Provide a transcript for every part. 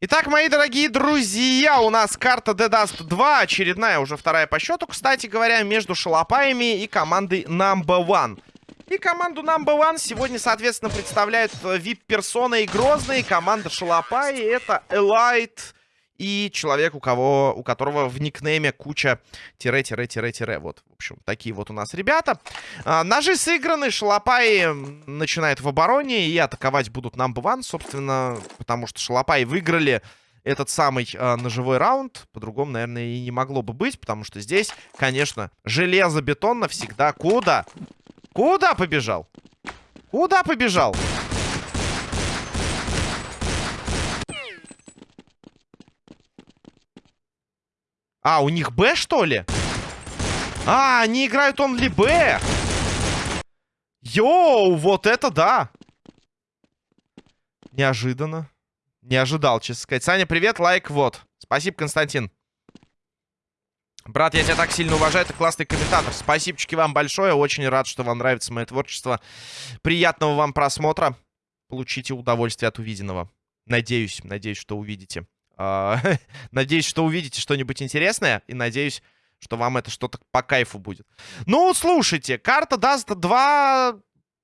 Итак, мои дорогие друзья, у нас карта The Dust 2, очередная, уже вторая по счету, кстати говоря, между шалопаями и командой Number One. И команду Number One сегодня, соответственно, представляют VIP-персона и Грозный, команда Шалопай, это Элайт и человек, у, кого, у которого в никнейме куча тире-тире-тире-тире. Вот, в общем, такие вот у нас ребята. А, ножи сыграны, Шалопай начинает в обороне и атаковать будут One, собственно, потому что Шалопай выиграли этот самый э, ножевой раунд. По-другому, наверное, и не могло бы быть, потому что здесь, конечно, железобетон навсегда. Куда? Куда побежал? Куда побежал? А, у них Б, что ли? А, они играют он ли Б? Йоу, вот это да! Неожиданно. Не ожидал, честно сказать. Саня, привет, лайк, вот. Спасибо, Константин. Брат, я тебя так сильно уважаю, ты классный комментатор. Спасибо вам большое, очень рад, что вам нравится мое творчество. Приятного вам просмотра. Получите удовольствие от увиденного. Надеюсь, надеюсь, что увидите. А, надеюсь, что увидите что-нибудь интересное. И надеюсь, что вам это что-то по кайфу будет. Ну, слушайте, карта даст 2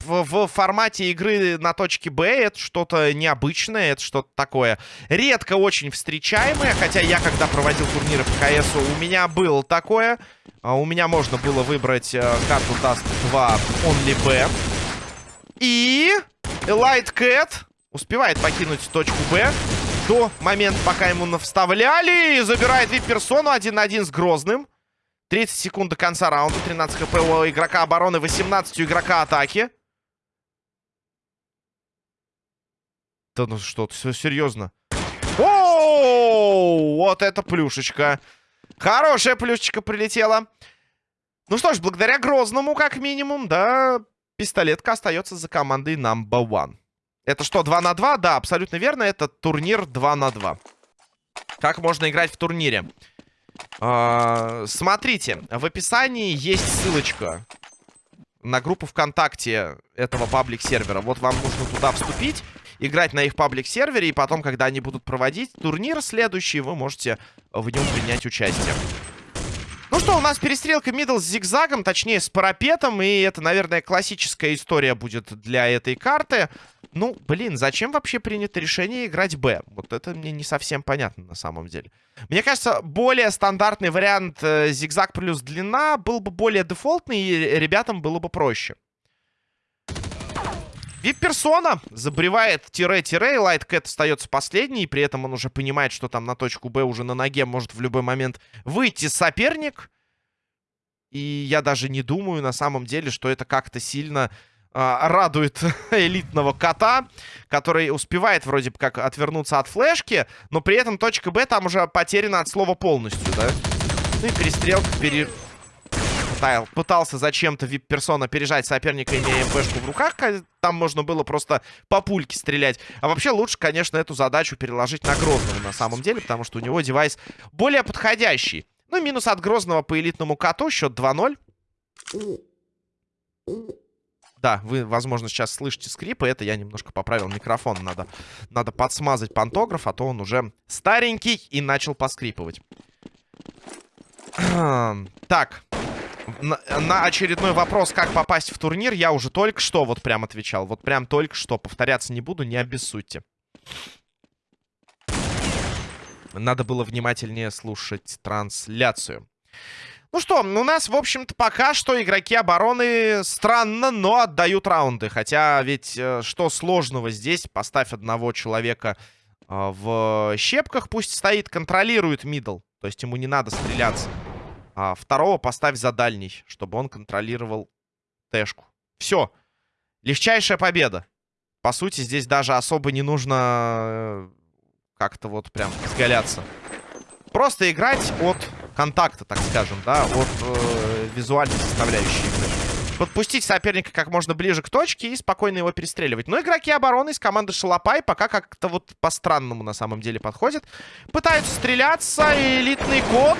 в, в формате игры на точке Б. Это что-то необычное, это что-то такое редко очень встречаемое. Хотя я, когда проводил турниры по КСу, у меня было такое. А, у меня можно было выбрать э, карту даст 2 Only B. И Light Cat успевает покинуть точку Б до момента, пока ему вставляли. И забирает вип-персону один на один с Грозным. 30 секунд до конца раунда. 13 хп у игрока обороны, 18 у игрока атаки. Да ну что, все серьезно. О, вот это плюшечка. Хорошая плюшечка прилетела. Ну что ж, благодаря Грозному, как минимум, да, пистолетка остается за командой number one. Это что, 2 на 2? Да, абсолютно верно. Это турнир 2 на 2. Как можно играть в турнире? А, смотрите, в описании есть ссылочка на группу ВКонтакте этого паблик-сервера. Вот вам нужно туда вступить, играть на их паблик-сервере, и потом, когда они будут проводить турнир следующий, вы можете в нем принять участие. Ну что, у нас перестрелка middle с зигзагом, точнее с парапетом, и это, наверное, классическая история будет для этой карты. Ну, блин, зачем вообще принято решение играть Б? Вот это мне не совсем понятно на самом деле. Мне кажется, более стандартный вариант э, зигзаг плюс длина был бы более дефолтный, и ребятам было бы проще. VIP-персона забревает тире-тире, Лайткэт остается последний, при этом он уже понимает, что там на точку Б уже на ноге может в любой момент выйти соперник. И я даже не думаю на самом деле, что это как-то сильно а, радует элитного кота, который успевает вроде бы как отвернуться от флешки, но при этом точка Б там уже потеряна от слова полностью, да? Ну и перестрелка пере Тайл пытался зачем-то вип-персона пережать соперника, имея МПшку в руках. Там можно было просто по пульке стрелять. А вообще лучше, конечно, эту задачу переложить на Грозного на самом деле, потому что у него девайс более подходящий. Ну, минус от Грозного по элитному коту. Счет 2-0. Да, вы, возможно, сейчас слышите скрипы. Это я немножко поправил микрофон. Надо, надо подсмазать пантограф, а то он уже старенький и начал поскрипывать. Так, на, очередной вопрос, как попасть в турнир, я уже только что вот прям отвечал. Вот прям только что. Повторяться не буду, не обессудьте. Надо было внимательнее слушать трансляцию. Ну что, у нас, в общем-то, пока что игроки обороны странно, но отдают раунды. Хотя ведь э, что сложного здесь? Поставь одного человека э, в щепках, пусть стоит, контролирует мидл. То есть ему не надо стреляться. А второго поставь за дальний, чтобы он контролировал тэшку. Все. Легчайшая победа. По сути, здесь даже особо не нужно э, как-то вот прям изгаляться. Просто играть от контакта, так скажем, да, от э, визуальной составляющей игры. Подпустить соперника как можно ближе к точке и спокойно его перестреливать. Но игроки обороны из команды Шалопай пока как-то вот по-странному на самом деле подходят. Пытаются стреляться. Элитный код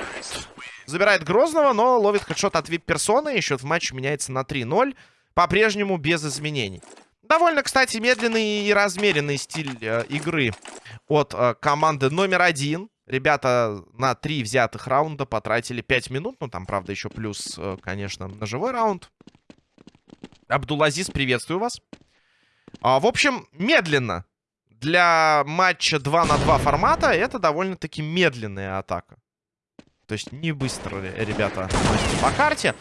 Забирает Грозного, но ловит хедшот от вип-персоны. И счет в матче меняется на 3-0. По-прежнему без изменений. Довольно, кстати, медленный и размеренный стиль э, игры от э, команды номер один. Ребята на три взятых раунда потратили 5 минут. Ну, там, правда, еще плюс, э, конечно, ножевой раунд. Абдулазиз, приветствую вас. А, в общем, медленно. Для матча 2 на 2 формата это довольно-таки медленная атака. То есть не быстро ребята по карте.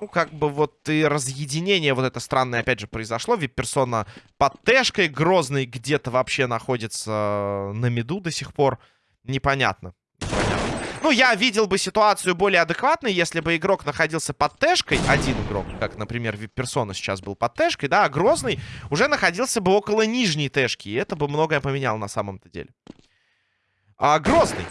Ну, как бы вот и разъединение вот это странное, опять же, произошло. Вип-персона под тэшкой. Грозный где-то вообще находится на меду до сих пор. Непонятно. Ну, я видел бы ситуацию более адекватной, если бы игрок находился под тэшкой. Один игрок, как, например, Вип-персона сейчас был под тэшкой, да, а Грозный уже находился бы около нижней тэшки. И это бы многое поменяло на самом-то деле. А, Грозный.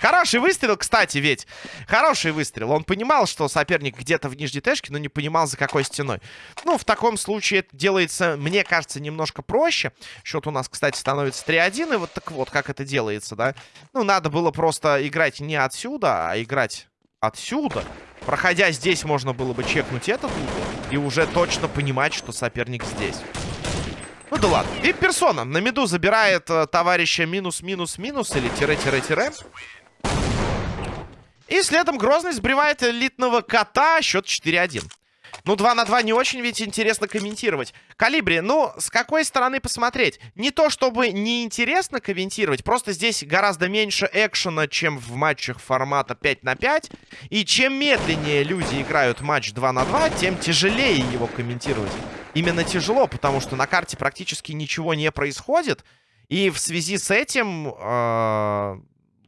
Хороший выстрел, кстати, ведь. Хороший выстрел. Он понимал, что соперник где-то в нижней тэшке, но не понимал, за какой стеной. Ну, в таком случае это делается, мне кажется, немножко проще. Счет у нас, кстати, становится 3-1. И вот так вот, как это делается, да? Ну, надо было просто играть не отсюда, а играть отсюда. Проходя здесь, можно было бы чекнуть этот угол. И уже точно понимать, что соперник здесь. Ну да ладно. И персона на меду забирает э, товарища минус-минус-минус или тире-тире-тире. И следом Грозный сбривает элитного кота. Счет 4-1. Ну, 2 на 2 не очень ведь интересно комментировать. Калибри, ну, с какой стороны посмотреть? Не то, чтобы неинтересно комментировать, просто здесь гораздо меньше экшена, чем в матчах формата 5 на 5. И чем медленнее люди играют матч 2 на 2, тем тяжелее его комментировать. Именно тяжело, потому что на карте практически ничего не происходит. И в связи с этим... Э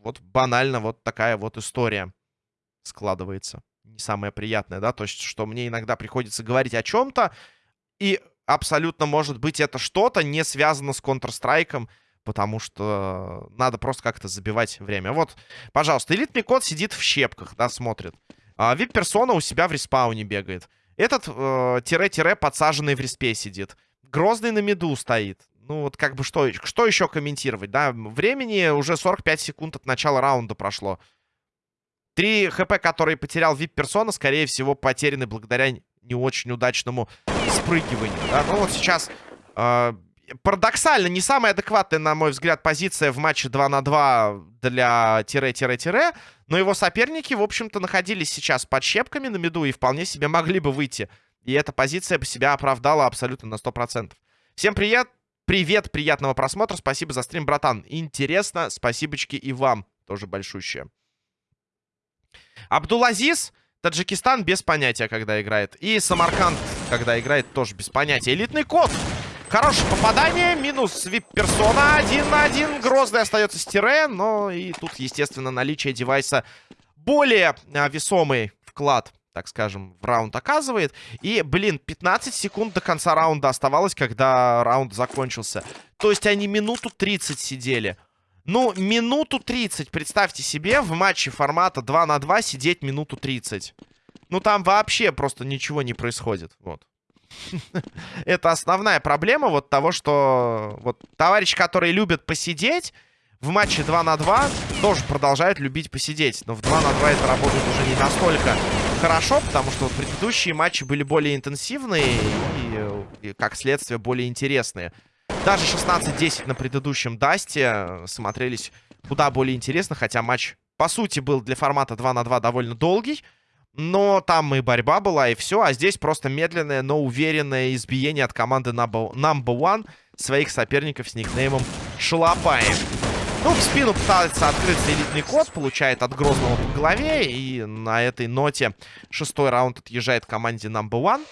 вот банально вот такая вот история складывается. Не самая приятная, да, то есть, что мне иногда приходится говорить о чем-то, и абсолютно может быть это что-то не связано с Counter-Strike, потому что надо просто как-то забивать время. Вот, пожалуйста, элитный код сидит в щепках, да, смотрит. А вип-персона у себя в респауне бегает. Этот э, тире-тире подсаженный в респе сидит. Грозный на меду стоит. Ну, вот как бы что, что еще комментировать, да? Времени уже 45 секунд от начала раунда прошло. Три хп, которые потерял вип-персона, скорее всего, потеряны благодаря не очень удачному спрыгиванию, да? Ну, вот сейчас... Э, парадоксально, не самая адекватная, на мой взгляд, позиция в матче 2 на 2 для тире-тире-тире, но его соперники, в общем-то, находились сейчас под щепками на меду и вполне себе могли бы выйти. И эта позиция бы себя оправдала абсолютно на 100%. Всем привет! Привет, приятного просмотра. Спасибо за стрим, братан. Интересно. Спасибочки и вам тоже большущее. Абдулазиз, Таджикистан без понятия, когда играет. И Самарканд, когда играет, тоже без понятия. Элитный код. Хорошее попадание. Минус вип-персона. Один на один. Грозный остается с тире. Но и тут, естественно, наличие девайса более а, весомый вклад так скажем, в раунд оказывает. И, блин, 15 секунд до конца раунда оставалось, когда раунд закончился. То есть они минуту 30 сидели. Ну, минуту 30, представьте себе, в матче формата 2 на 2 сидеть минуту 30. Ну, там вообще просто ничего не происходит. Вот. Это основная проблема вот того, что вот товарищи, которые любят посидеть в матче 2 на 2, тоже продолжают любить посидеть. Но в 2 на 2 это работает уже не настолько хорошо, потому что вот предыдущие матчи были более интенсивные и, и как следствие, более интересные. Даже 16-10 на предыдущем Дасте смотрелись куда более интересно, хотя матч, по сути, был для формата 2 на 2 довольно долгий. Но там и борьба была, и все. А здесь просто медленное, но уверенное избиение от команды Number One своих соперников с никнеймом Шалопаем. Ну, в спину пытается открыться элитный код, получает от Грозного по голове. И на этой ноте шестой раунд отъезжает команде Number One.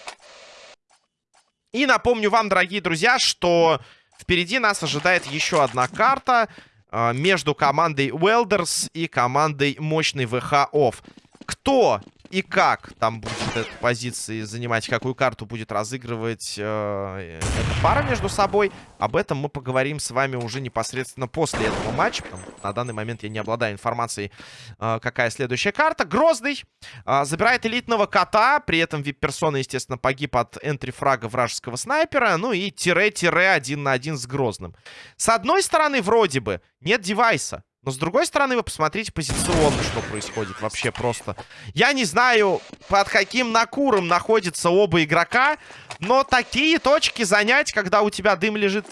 И напомню вам, дорогие друзья, что впереди нас ожидает еще одна карта э, между командой Welders и командой мощный ВХ Офф. Кто и как там будет эта позиции занимать, какую карту будет разыгрывать э, эта пара между собой. Об этом мы поговорим с вами уже непосредственно после этого матча. На данный момент я не обладаю информацией, э, какая следующая карта. Грозный э, забирает элитного кота. При этом вип-персона, естественно, погиб от энтри-фрага вражеского снайпера. Ну и тире-тире один на один с Грозным. С одной стороны, вроде бы, нет девайса. Но с другой стороны, вы посмотрите позиционно, что происходит вообще просто. Я не знаю, под каким накуром находятся оба игрока, но такие точки занять, когда у тебя дым лежит...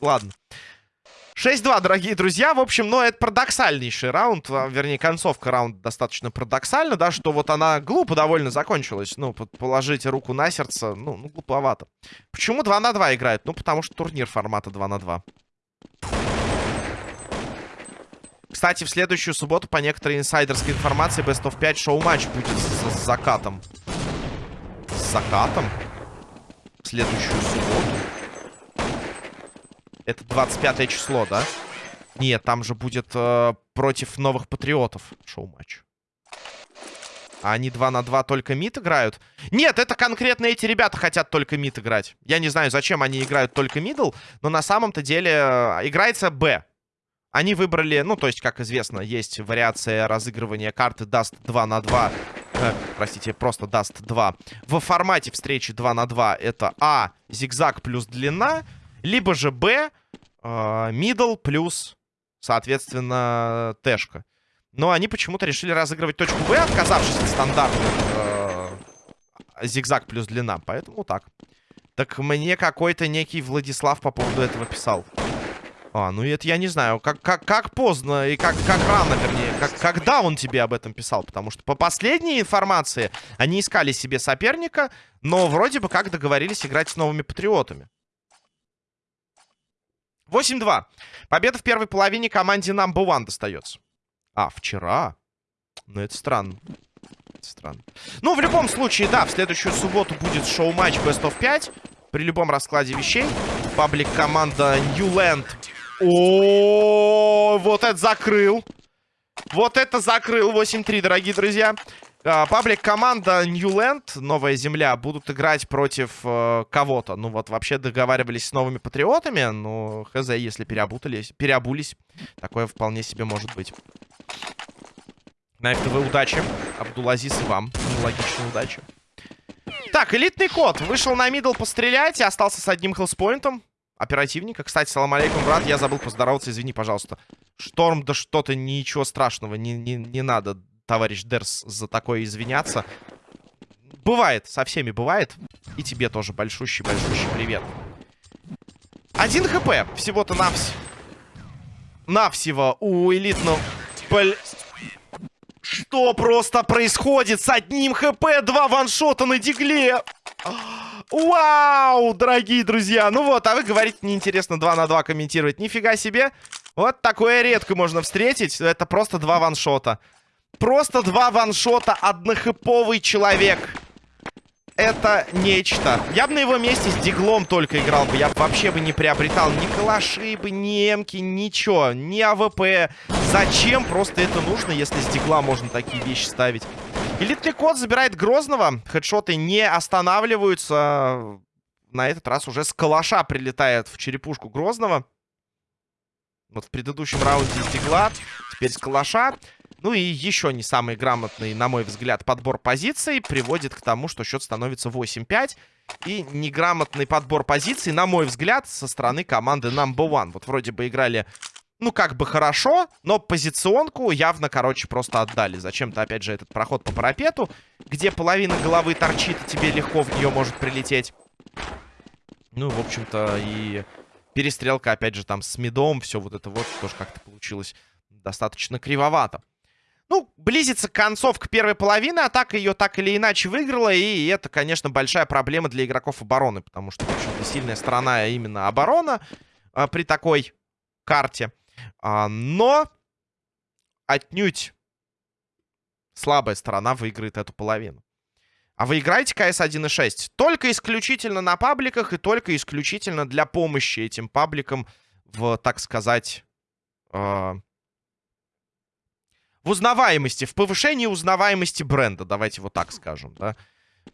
Ладно. 6-2, дорогие друзья. В общем, ну, это парадоксальнейший раунд. А, вернее, концовка раунда достаточно парадоксальна, да, что вот она глупо довольно закончилась. Ну, положить руку на сердце, ну, ну глуповато. Почему 2 на 2 играют? Ну, потому что турнир формата 2 на 2. Кстати, в следующую субботу, по некоторой инсайдерской информации, Best of 5 шоу-матч будет с, с закатом. С закатом? В следующую субботу. Это 25 число, да? Нет, там же будет э, против новых патриотов шоу-матч. А они 2 на 2 только mid играют? Нет, это конкретно эти ребята хотят только mid играть. Я не знаю, зачем они играют только middle, но на самом-то деле э, играется Б. Они выбрали, ну, то есть, как известно, есть вариация разыгрывания карты Dust 2 на 2. Э, простите, просто Dust 2. В формате встречи 2 на 2 это А, зигзаг плюс длина, либо же Б, э, middle плюс, соответственно, тэшка. Но они почему-то решили разыгрывать точку Б, отказавшись от стандартных э, зигзаг плюс длина. Поэтому так. Так мне какой-то некий Владислав по поводу этого писал. А, ну это я не знаю, как, как, как поздно и как, как рано, вернее, как, когда он тебе об этом писал. Потому что по последней информации они искали себе соперника, но вроде бы как договорились играть с новыми патриотами. 8-2. Победа в первой половине команде Number One достается. А, вчера? Ну, это странно. Это странно. Ну, в любом случае, да, в следующую субботу будет шоу-матч Best of 5. При любом раскладе вещей. Паблик команда Newland о, вот это закрыл. Вот это закрыл. 8-3, дорогие друзья. А, паблик команда Newland, Новая Земля, будут играть против э, кого-то. Ну вот, вообще договаривались с новыми патриотами. Ну, хз, если переобутались, переобулись. Такое вполне себе может быть. На ФТВ удачи. Абдулазис и вам. Логичной удачи. Так, элитный код. Вышел на мидл пострелять и остался с одним хелспоинтом оперативника. Кстати, салам алейкум, брат, я забыл поздороваться, извини, пожалуйста. Шторм, да что-то, ничего страшного, не, не, не надо, товарищ Дерс, за такое извиняться. Бывает, со всеми бывает. И тебе тоже большущий-большущий привет. Один хп, всего-то навс... навсего у элитного... Бл... Что просто происходит с одним хп? Два ваншота на дигле! Вау, дорогие друзья. Ну вот, а вы говорите, неинтересно 2 на 2 комментировать. Нифига себе. Вот такое редко можно встретить. Это просто два ваншота. Просто два ваншота, однохэповый человек. Это нечто. Я бы на его месте с диглом только играл бы. Я бы вообще бы не приобретал ни калаши бы, ни эмки, ничего. Ни АВП. Зачем просто это нужно, если с дигла можно такие вещи ставить? Элитный код забирает Грозного. Хедшоты не останавливаются. На этот раз уже с калаша прилетает в черепушку Грозного. Вот в предыдущем раунде Дигла, теперь с калаша. Ну и еще не самый грамотный, на мой взгляд, подбор позиций приводит к тому, что счет становится 8-5. И неграмотный подбор позиций, на мой взгляд, со стороны команды Number One. Вот вроде бы играли ну, как бы хорошо, но позиционку явно, короче, просто отдали. Зачем-то, опять же, этот проход по парапету, где половина головы торчит, и тебе легко в нее может прилететь. Ну, в общем-то, и перестрелка, опять же, там с медом, все вот это вот тоже как-то получилось достаточно кривовато. Ну, близится концовка первой половины, атака ее так или иначе выиграла, и это, конечно, большая проблема для игроков обороны, потому что, в общем-то, сильная сторона именно оборона а, при такой карте. А, но отнюдь слабая сторона выиграет эту половину. А вы играете КС 1.6 только исключительно на пабликах и только исключительно для помощи этим пабликам в, так сказать, э, в узнаваемости, в повышении узнаваемости бренда, давайте вот так скажем, да.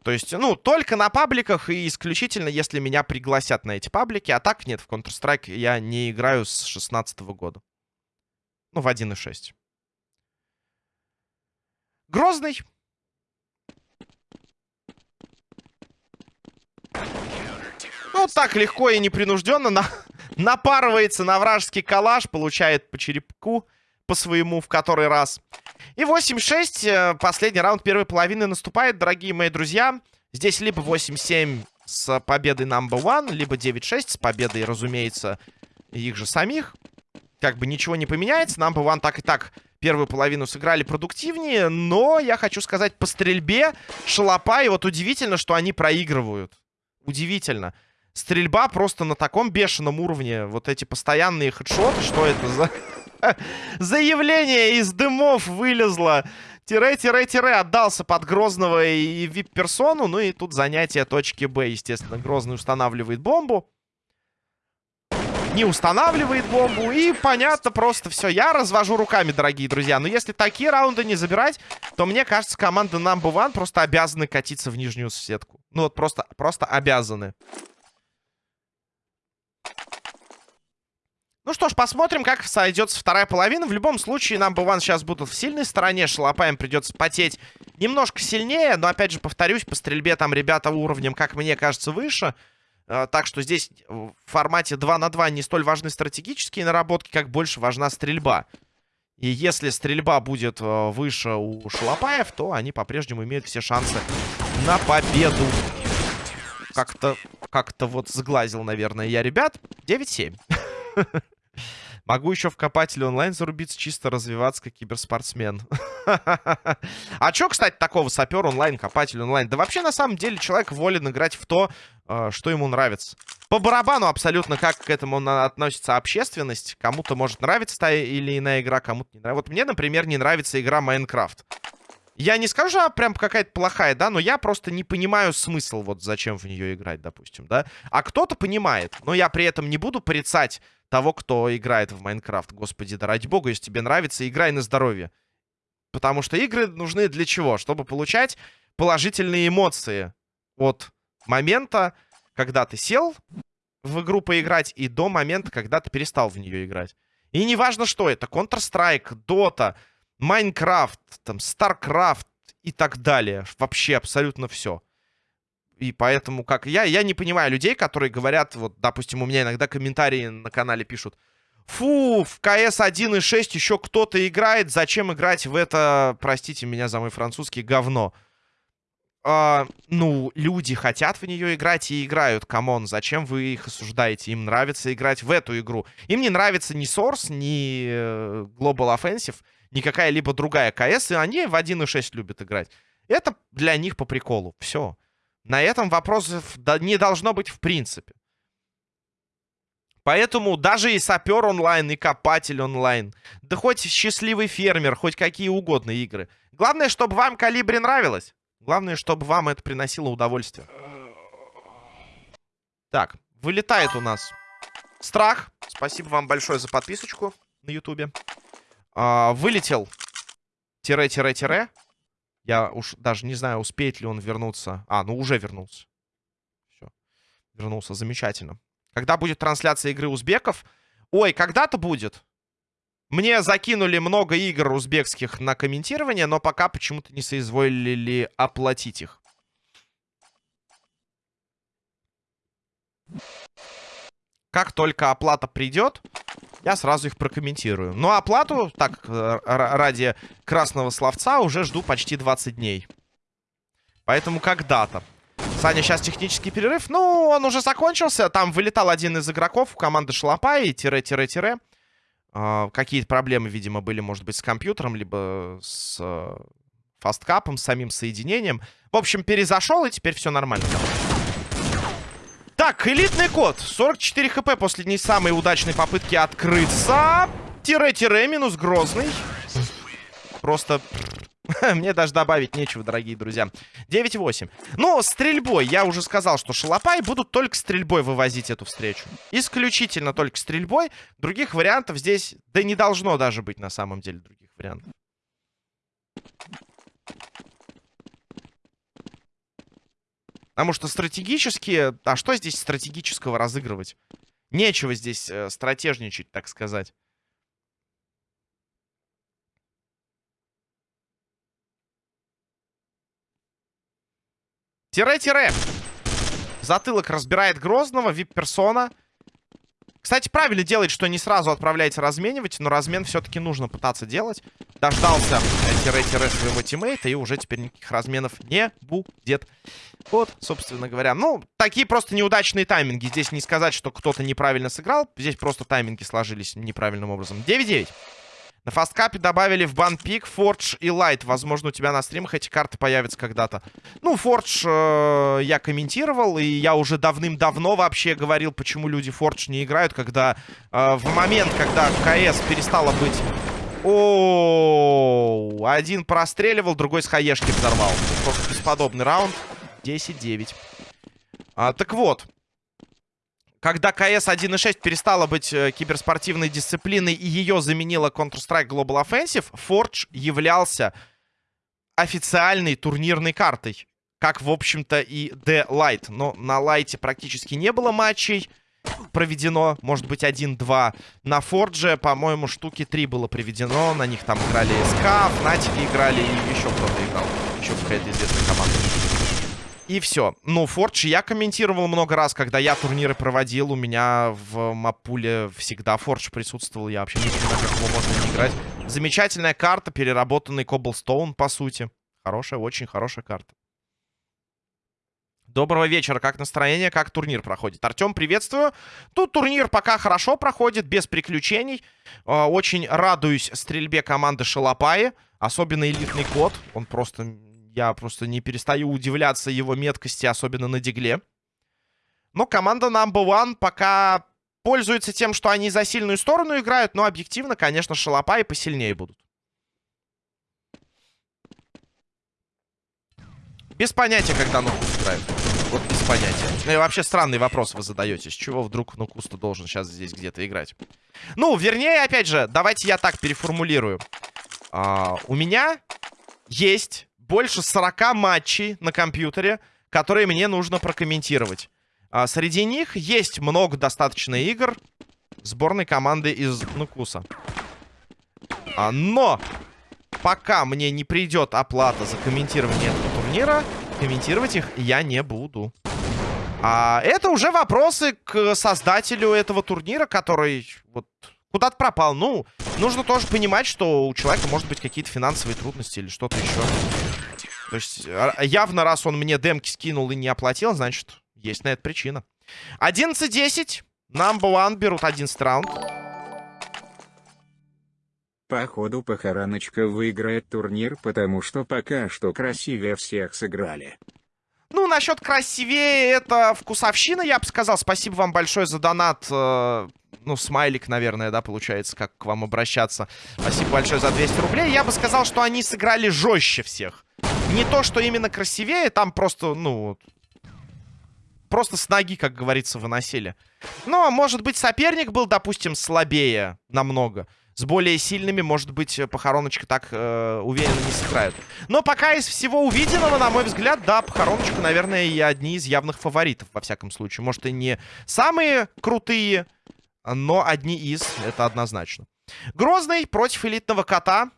То есть, ну, только на пабликах и исключительно, если меня пригласят на эти паблики. А так нет, в Counter-Strike я не играю с 16 -го года. Ну, в 1.6. Грозный. Ну, так легко и непринужденно на... напарывается на вражеский калаш, получает по черепку, по своему в который раз. И 8-6. Э, последний раунд первой половины наступает, дорогие мои друзья. Здесь либо 8-7 с победой number one, либо 9-6 с победой, разумеется, их же самих. Как бы ничего не поменяется. Number one так и так первую половину сыграли продуктивнее. Но я хочу сказать, по стрельбе шалопа. И вот удивительно, что они проигрывают. Удивительно. Стрельба просто на таком бешеном уровне. Вот эти постоянные хедшоты. Что это за... Заявление из дымов вылезло. Тире-тире-тире отдался под Грозного и вип-персону. Ну и тут занятие точки Б. Естественно, Грозный устанавливает бомбу. Не устанавливает бомбу. И понятно просто все. Я развожу руками, дорогие друзья. Но если такие раунды не забирать, то мне кажется, команда Number One просто обязаны катиться в нижнюю сетку. Ну вот просто, просто обязаны. Ну что ж, посмотрим, как сойдется вторая половина. В любом случае, нам бы сейчас будут в сильной стороне. Шалопаем придется потеть немножко сильнее. Но, опять же, повторюсь, по стрельбе там ребята уровнем, как мне кажется, выше. А, так что здесь в формате 2 на 2 не столь важны стратегические наработки, как больше важна стрельба. И если стрельба будет э, выше у Шалопаев, то они по-прежнему имеют все шансы на победу. Как-то как-то вот сглазил, наверное, я ребят. 9-7. Могу еще в копателе онлайн зарубиться, чисто развиваться как киберспортсмен. А что, кстати, такого сапер онлайн, копатель онлайн? Да вообще, на самом деле, человек волен играть в то, э, что ему нравится. По барабану абсолютно, как к этому относится общественность. Кому-то может нравиться та или иная игра, кому-то не нравится. Вот мне, например, не нравится игра Майнкрафт. Я не скажу, а прям какая-то плохая, да, но я просто не понимаю смысл, вот зачем в нее играть, допустим, да. А кто-то понимает, но я при этом не буду порицать того, кто играет в Майнкрафт. Господи, да ради бога, если тебе нравится, играй на здоровье. Потому что игры нужны для чего? Чтобы получать положительные эмоции от момента, когда ты сел в игру поиграть, и до момента, когда ты перестал в нее играть. И неважно, что это. Counter-Strike, Dota, Minecraft, там, StarCraft и так далее. Вообще абсолютно все. И поэтому, как я, я не понимаю людей, которые говорят, вот, допустим, у меня иногда комментарии на канале пишут, фу, в КС 1.6 еще кто-то играет, зачем играть в это, простите меня за мой французский, говно. А, ну, люди хотят в нее играть и играют, come on, зачем вы их осуждаете? Им нравится играть в эту игру. Им не нравится ни Source, ни э, Global Offensive, ни какая-либо другая КС, и они в 1.6 любят играть. Это для них по приколу, все. На этом вопросов не должно быть в принципе. Поэтому даже и сапер онлайн, и копатель онлайн, да хоть счастливый фермер, хоть какие угодно игры. Главное, чтобы вам калибре нравилось. Главное, чтобы вам это приносило удовольствие. Так, вылетает у нас страх. Спасибо вам большое за подписочку на ютубе. А, вылетел тире-тире-тире. Я уж даже не знаю, успеет ли он вернуться. А, ну уже вернулся. Все. Вернулся, замечательно. Когда будет трансляция игры узбеков? Ой, когда-то будет. Мне закинули много игр узбекских на комментирование, но пока почему-то не соизволили оплатить их. Как только оплата придет, я сразу их прокомментирую. Но оплату, так, э, ради красного словца, уже жду почти 20 дней. Поэтому когда-то. Саня, сейчас технический перерыв. Ну, он уже закончился. Там вылетал один из игроков у команды Шалопай. Тире-тире-тире. Uh, Какие-то проблемы, видимо, были, может быть, с компьютером, либо с uh, фасткапом, с самим соединением. В общем, перезашел, и теперь все нормально. Так, элитный код. 44 хп после не самой удачной попытки открыться. Тире-тире минус грозный. Просто... Мне даже добавить нечего, дорогие друзья. 9-8. Ну, стрельбой. Я уже сказал, что шалопай будут только стрельбой вывозить эту встречу. Исключительно только стрельбой. Других вариантов здесь... Да не должно даже быть на самом деле других вариантов. Потому что стратегически... А что здесь стратегического разыгрывать? Нечего здесь э, стратежничать, так сказать. Тире-тире. Затылок разбирает Грозного, вип-персона. Кстати, правильно делает, что не сразу отправляете разменивать, но размен все-таки нужно пытаться делать. Дождался тире-тире своего тиммейта, и уже теперь никаких разменов не будет. Вот, собственно говоря. Ну, такие просто неудачные тайминги. Здесь не сказать, что кто-то неправильно сыграл. Здесь просто тайминги сложились неправильным образом. 9-9. На фасткапе добавили в банпик Forge и Light. Возможно, у тебя на стримах эти карты появятся когда-то. Ну, Forge э, я комментировал, и я уже давным-давно вообще говорил, почему люди Forge не играют, когда э, в момент, когда КС перестала быть... О, один простреливал, другой с хаешки взорвал. Просто бесподобный раунд. 10-9. А, так вот, когда КС 1.6 перестала быть э, киберспортивной дисциплиной и ее заменила Counter-Strike Global Offensive, Forge являлся официальной турнирной картой. Как, в общем-то, и The Light. Но на Лайте практически не было матчей проведено. Может быть, 1-2. На Фордже, по-моему, штуки 3 было проведено. На них там играли СК, Фнатики играли и еще кто-то играл. Еще какая-то известная команда. И все. Ну, Фордж я комментировал много раз, когда я турниры проводил. У меня в мапуле всегда Фордж присутствовал. Я вообще не понимаю, как его можно не играть. Замечательная карта, переработанный Коблстоун, по сути. Хорошая, очень хорошая карта. Доброго вечера. Как настроение? Как турнир проходит? Артем, приветствую. Тут турнир пока хорошо проходит, без приключений. А, очень радуюсь стрельбе команды Шалопаи. Особенно элитный код. Он просто я просто не перестаю удивляться его меткости, особенно на дигле. Но команда Number One пока пользуется тем, что они за сильную сторону играют, но объективно, конечно, шалопа и посильнее будут. Без понятия, когда Нукус играет. Вот без понятия. Ну и вообще странный вопрос вы задаете. С чего вдруг Нукус-то должен сейчас здесь где-то играть? Ну, вернее, опять же, давайте я так переформулирую. А, у меня есть больше 40 матчей на компьютере, которые мне нужно прокомментировать. А, среди них есть много достаточно игр сборной команды из Нукуса. А, но пока мне не придет оплата за комментирование этого турнира, комментировать их я не буду. А это уже вопросы к создателю этого турнира, который вот куда-то пропал. Ну, нужно тоже понимать, что у человека может быть какие-то финансовые трудности или что-то еще. То есть а, явно, раз он мне демки скинул и не оплатил, значит, есть на это причина. 11-10. Number one берут 11 раунд. Походу, Похороночка выиграет турнир, потому что пока что красивее всех сыграли. Ну, насчет красивее, это вкусовщина, я бы сказал. Спасибо вам большое за донат. Э, ну, смайлик, наверное, да, получается, как к вам обращаться. Спасибо большое за 200 рублей. Я бы сказал, что они сыграли жестче всех. Не то, что именно красивее, там просто, ну... Просто с ноги, как говорится, выносили. Но, может быть, соперник был, допустим, слабее намного. С более сильными, может быть, похороночка так э, уверенно не сыграют. Но пока из всего увиденного, на мой взгляд, да, похороночка, наверное, и одни из явных фаворитов, во всяком случае. Может, и не самые крутые, но одни из, это однозначно. Грозный против элитного кота.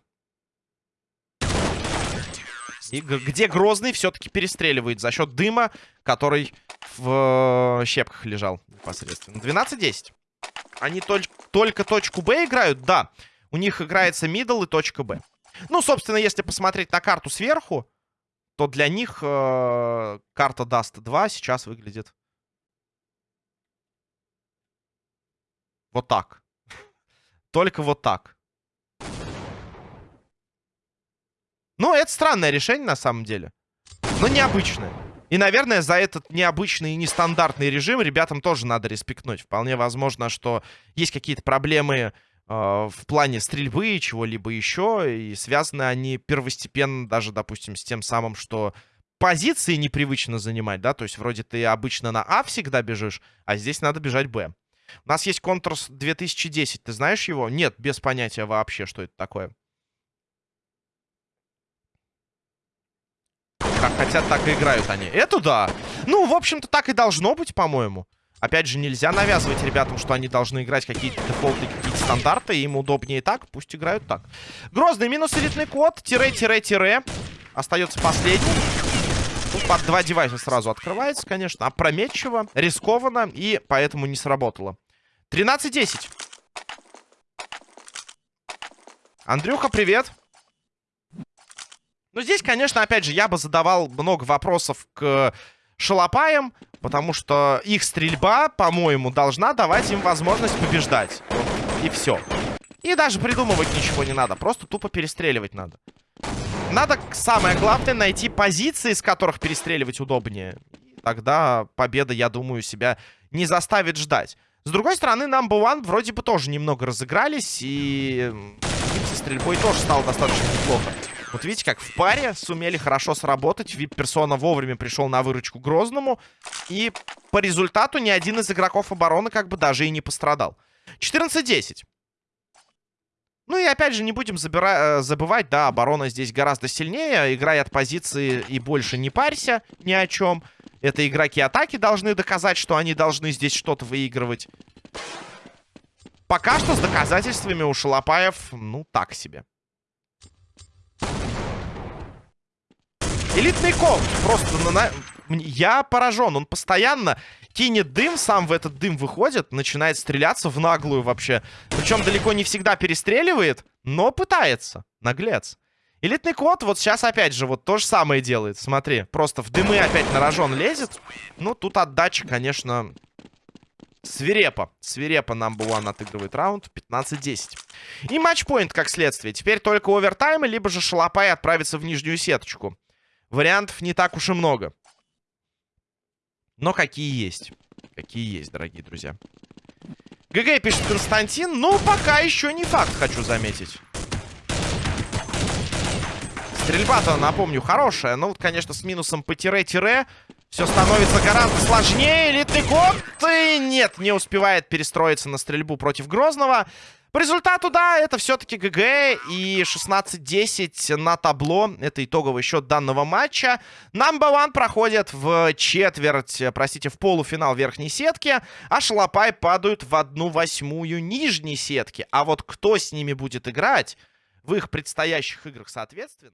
И где Грозный все-таки перестреливает за счет дыма, который в э, щепках лежал непосредственно. 12-10. Они толь только точку Б играют? Да. У них играется middle и точка Б. Ну, собственно, если посмотреть на карту сверху, то для них э, карта Dust 2 сейчас выглядит вот так. Только вот так. Ну, это странное решение, на самом деле. Но необычное. И, наверное, за этот необычный и нестандартный режим ребятам тоже надо респектнуть. Вполне возможно, что есть какие-то проблемы э, в плане стрельбы, чего-либо еще. И связаны они первостепенно даже, допустим, с тем самым, что позиции непривычно занимать, да? То есть вроде ты обычно на А всегда бежишь, а здесь надо бежать Б. У нас есть Контурс 2010. Ты знаешь его? Нет, без понятия вообще, что это такое. Как хотят, так и играют они. Это да. Ну, в общем-то, так и должно быть, по-моему. Опять же, нельзя навязывать ребятам, что они должны играть какие-то дефолты, какие-то стандарты. Им удобнее так, пусть играют так. Грозный минус элитный код. Тире-тире-тире. Остается последний. Тут под два девайса сразу открывается, конечно. Опрометчиво, рискованно и поэтому не сработало. 13-10. Андрюха, привет. Ну, здесь, конечно, опять же, я бы задавал много вопросов к шалопаям, потому что их стрельба, по-моему, должна давать им возможность побеждать. И все. И даже придумывать ничего не надо, просто тупо перестреливать надо. Надо, самое главное, найти позиции, с которых перестреливать удобнее. Тогда победа, я думаю, себя не заставит ждать. С другой стороны, Number One вроде бы тоже немного разыгрались, и со стрельбой тоже стало достаточно неплохо. Вот видите, как в паре сумели хорошо сработать. Вип-персона вовремя пришел на выручку Грозному. И по результату ни один из игроков обороны как бы даже и не пострадал. 14-10. Ну и опять же, не будем забира... забывать, да, оборона здесь гораздо сильнее. Играй от позиции и больше не парься ни о чем. Это игроки атаки должны доказать, что они должны здесь что-то выигрывать. Пока что с доказательствами у Шалопаев, ну, так себе. Элитный комп. Просто на... я поражен. Он постоянно кинет дым, сам в этот дым выходит, начинает стреляться в наглую вообще. Причем далеко не всегда перестреливает, но пытается. Наглец. Элитный кот вот сейчас опять же вот то же самое делает. Смотри, просто в дымы опять на рожон лезет. Ну, тут отдача, конечно, свирепо. Свирепо number one отыгрывает раунд. 15-10. И матчпоинт как следствие. Теперь только овертаймы, либо же Шалопай отправится в нижнюю сеточку. Вариантов не так уж и много. Но какие есть. Какие есть, дорогие друзья. ГГ пишет Константин. Ну, пока еще не факт, хочу заметить. Стрельба-то, напомню, хорошая. Ну, вот, конечно, с минусом по тире-тире. Все становится гораздо сложнее. Код. И нет, не успевает перестроиться на стрельбу против Грозного. По результату, да, это все-таки ГГ и 16-10 на табло. Это итоговый счет данного матча. Number One проходит в четверть, простите, в полуфинал верхней сетки, а Шалопай падают в одну восьмую нижней сетки. А вот кто с ними будет играть в их предстоящих играх, соответственно...